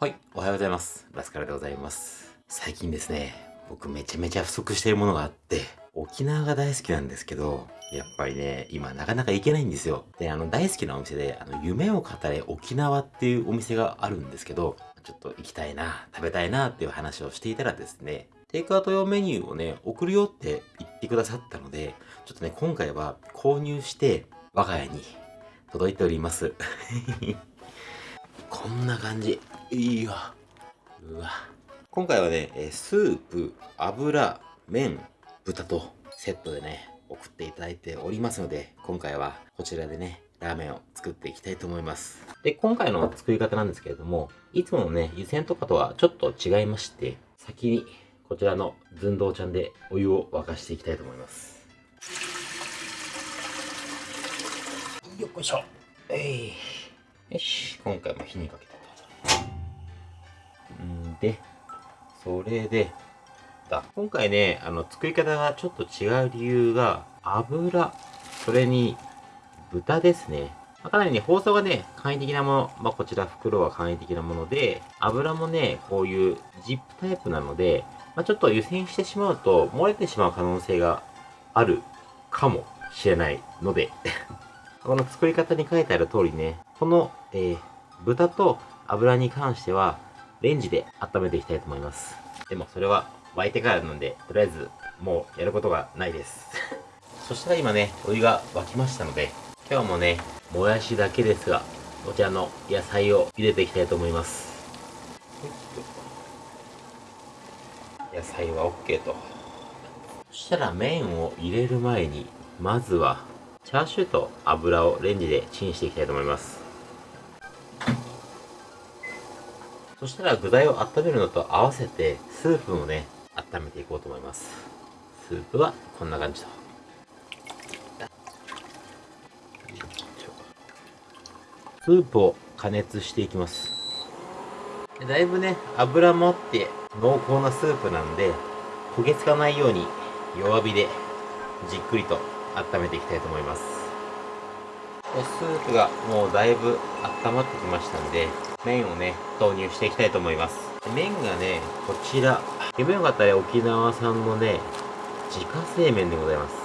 はい、おはようございます。ラスカルでございます。最近ですね、僕めちゃめちゃ不足しているものがあって、沖縄が大好きなんですけど、やっぱりね、今なかなか行けないんですよ。で、あの大好きなお店で、あの、夢を語れ沖縄っていうお店があるんですけど、ちょっと行きたいな、食べたいなっていう話をしていたらですね、テイクアウト用メニューをね、送るよって言ってくださったので、ちょっとね、今回は購入して、我が家に届いております。こんな感じ。いいわ。うわ。今回はね、スープ、油、麺、豚とセットでね、送っていただいておりますので、今回はこちらでね、ラーメンを作っていきたいと思います。で、今回の作り方なんですけれども、いつものね、湯煎とかとはちょっと違いまして、先にこちらの寸胴ちゃんでお湯を沸かしていきたいと思います。よっこいしょ。えい。よし、今回も火にかけ。で、それで、だ。今回ね、あの、作り方がちょっと違う理由が、油、それに、豚ですね。まあかなりね、包装がね、簡易的なもの、まあ、こちら袋は簡易的なもので、油もね、こういうジップタイプなので、まあ、ちょっと湯煎してしまうと、漏れてしまう可能性があるかもしれないので、この作り方に書いてある通りね、この、えー豚と油に関しては、レンジで温めていきたいと思います。でもそれは沸いてからなので、とりあえずもうやることがないです。そしたら今ね、お湯が沸きましたので、今日もね、もやしだけですが、こちらの野菜を茹でていきたいと思います。野菜は OK と。そしたら麺を入れる前に、まずは、チャーシューと油をレンジでチンしていきたいと思います。そしたら具材を温めるのと合わせて、スープもね、温めていこうと思います。スープはこんな感じと。スープを加熱していきます。だいぶね、油もあって濃厚なスープなんで、焦げつかないように弱火でじっくりと温めていきたいと思います。スープがもうだいぶ温まってきましたんで、麺をね、投入していきたいと思います。麺がね、こちら、夢よかったら沖縄産のね、自家製麺でございます。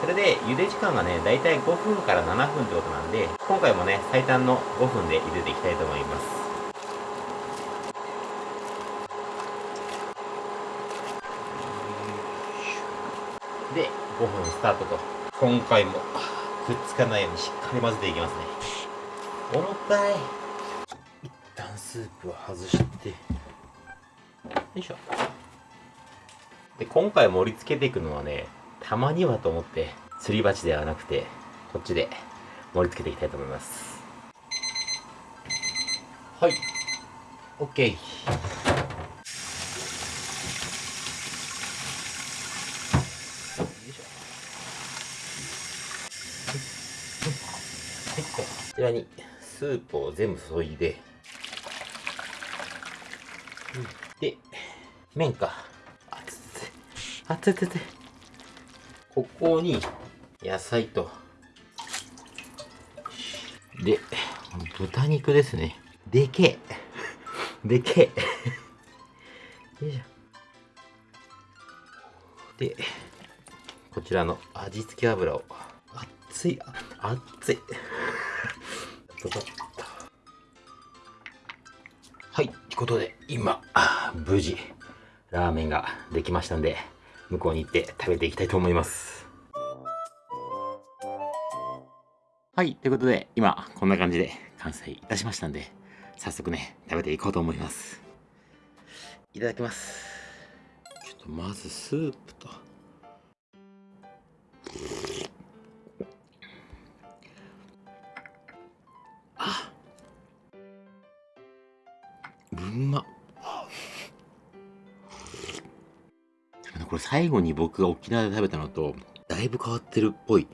それで、茹で時間がね、だいたい5分から7分ってことなんで、今回もね、最短の5分で茹でていきたいと思います。で、5分スタートと。今回もくっつかないようにしっかり混ぜていきますね。重たい。スープを外して。よいしょ。で、今回盛り付けていくのはね、たまにはと思って、すり鉢ではなくて、こっちで盛り付けていきたいと思います。はい。OK。こちらにスープを全部注いで、で、麺か。あつつあつつつここに野菜と、で、豚肉ですね。でけえ。でけえ。よいしょ。で、こちらの味付け油を、熱い、熱い。ドドッことで、今、あ無事、ラーメンができましたんで、向こうに行って食べていきたいと思います。はい、ということで、今、こんな感じで完成いたしましたんで、早速ね、食べていこうと思います。いただきます。ちょっとまずスープと。うまこれ最後に僕が沖縄で食べたのとだいぶ変わってるっぽい。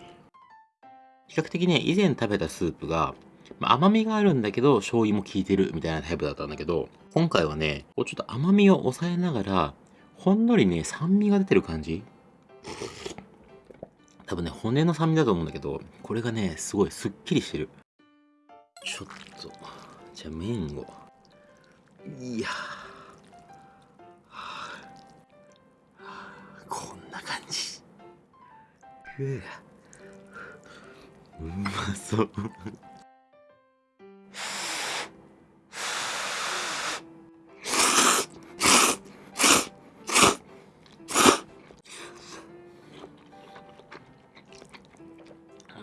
比較的ね以前食べたスープが、まあ甘みがあるんだけど醤油も効いてるみたいなタイプだったんだけど今回はねこうちょっと甘みを抑えながらほんのりね酸味が出てる感じ。多分ね骨の酸味だと思うんだけどこれがねすごいすっきりしてる。ちょっとじゃあ麺を。いやこんな感じ。ううまそう。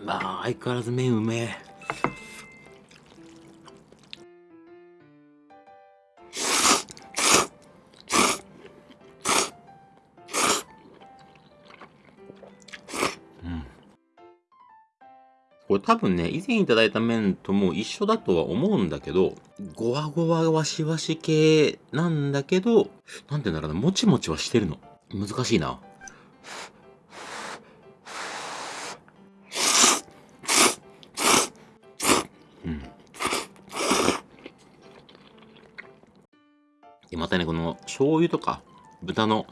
まあ相変わらず麺うめえ。これ多分ね、以前いただいた麺とも一緒だとは思うんだけど、ゴワゴワワシワシ系なんだけど、なんて言うんだろうな、もちもちはしてるの。難しいな。うん。で、またね、この醤油とか豚の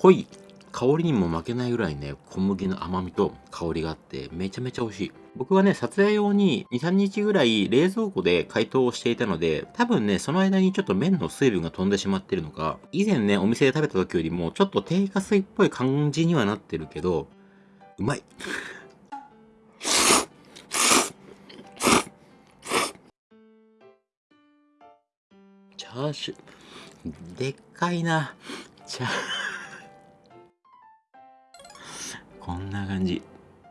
濃い香りにも負けないぐらいね、小麦の甘みと香りがあって、めちゃめちゃ美味しい。僕はね、撮影用に2、3日ぐらい冷蔵庫で解凍をしていたので、多分ね、その間にちょっと麺の水分が飛んでしまってるのか、以前ね、お店で食べた時よりもちょっと低下水っぽい感じにはなってるけど、うまい。チャーシュー、でっかいな。チャー こんな感じ。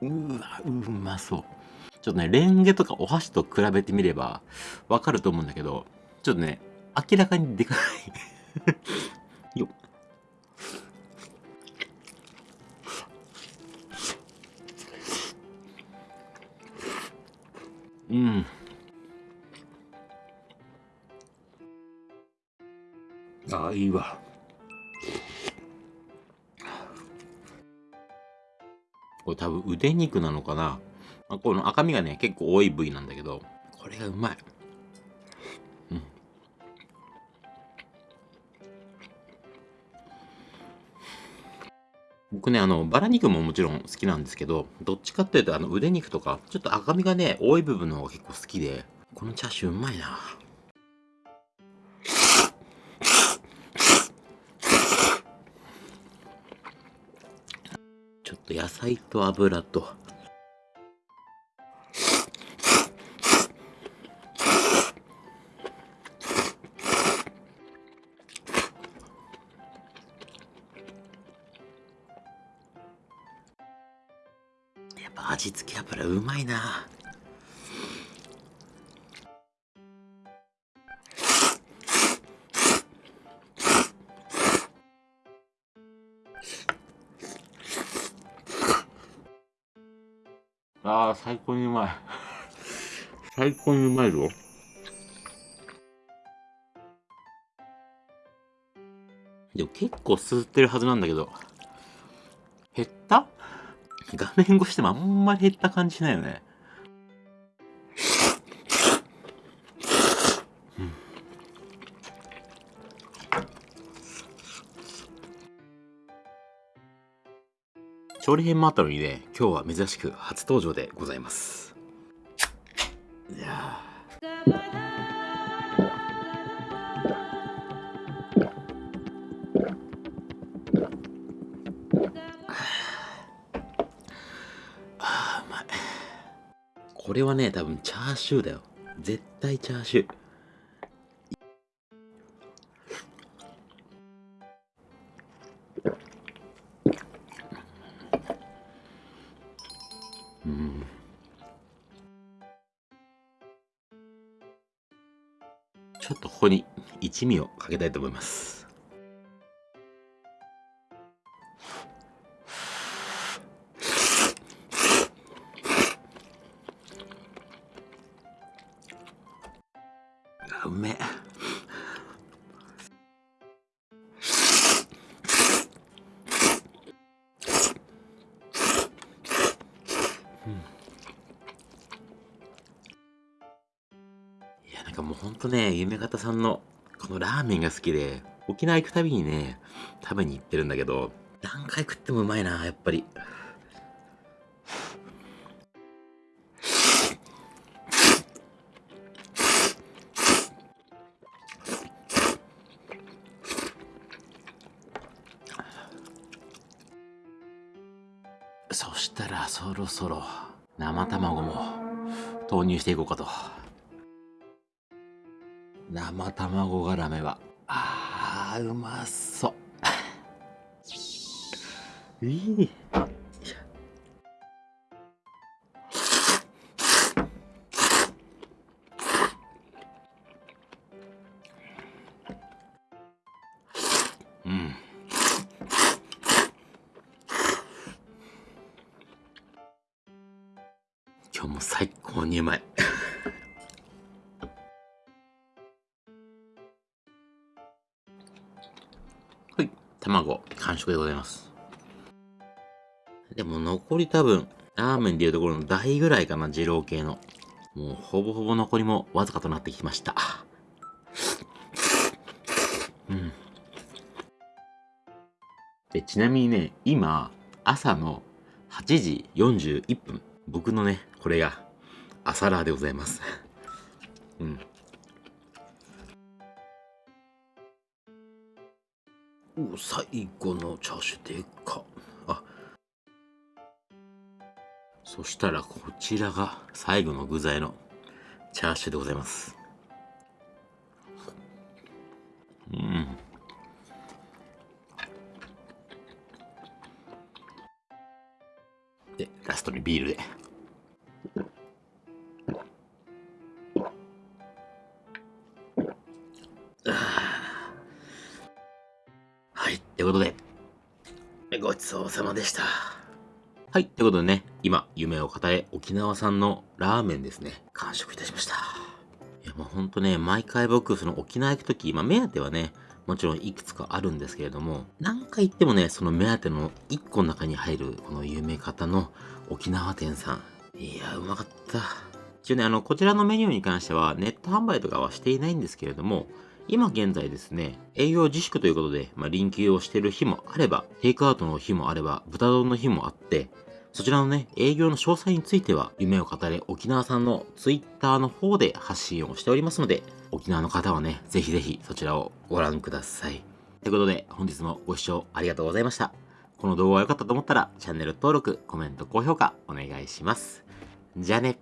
うわ、うまそう。ちょっとね、レンゲとかお箸と比べてみればわかると思うんだけど、ちょっとね、明らかにでかい ようん。ああ、いいわ。これ多分腕肉なのかな。この赤身がね、結構多い部位なんだけど、これがうまい。うん。僕ね、あの、バラ肉ももちろん好きなんですけど、どっちかっていうと、あの、腕肉とか、ちょっと赤身がね、多い部分の方が結構好きで、このチャーシューうまいな。ちょっと野菜と油とぱ味付け油うまいなああ、最高にうまい。最高にうまいぞ。でも結構吸ってるはずなんだけど、減った？画面越してもあんまり減った感じしないよね。調理編もあったのにね、今日は珍しく初登場でございます。いやあれはね、多分チャーシューだよ。絶対チャーシュー。ちょっとここに一味をかけたいと思います。うめえ。かもうほんとね、夢方さんのこのラーメンが好きで、沖縄行くたびにね、食べに行ってるんだけど、何回食ってもうまいな、やっぱり。そろそろ生卵も投入していこうかと。生卵絡めは、あー、うまそう。いい。今日も最高にうまい。はい卵完食でございます。でも残り多分ラーメンでいうところの大ぐらいかな二郎系の。もうほぼほぼ残りもわずかとなってきました。うん。でちなみにね今朝の8時41分。僕のねこれが朝ラーでございます。うん。お、最後のチャーシューでか。あ。そしたらこちらが最後の具材のチャーシューでございます。うん。トにビールで。はい、ということで、ごちそうさまでした。はい、ということでね、今、夢を語れ沖縄産のラーメンですね、完食いたしました。いや、もうほんとね、毎回僕、その沖縄行くとき、まあ、目当てはね、もちろんいくつかあるんですけれども、何回行ってもね、その目当ての1個の中に入る、この夢方の沖縄店さん。いや、うまかった。一応ね、あの、こちらのメニューに関しては、ネット販売とかはしていないんですけれども、今現在ですね、営業自粛ということで、まあ、臨休をしている日もあれば、テイクアウトの日もあれば、豚丼の日もあって、そちらのね、営業の詳細については、夢を語れ沖縄さんの Twitter の方で発信をしておりますので、沖縄の方はね、ぜひぜひそちらをご覧ください。ということで、本日もご視聴ありがとうございました。この動画が良かったと思ったら、チャンネル登録、コメント、高評価、お願いします。じゃあね。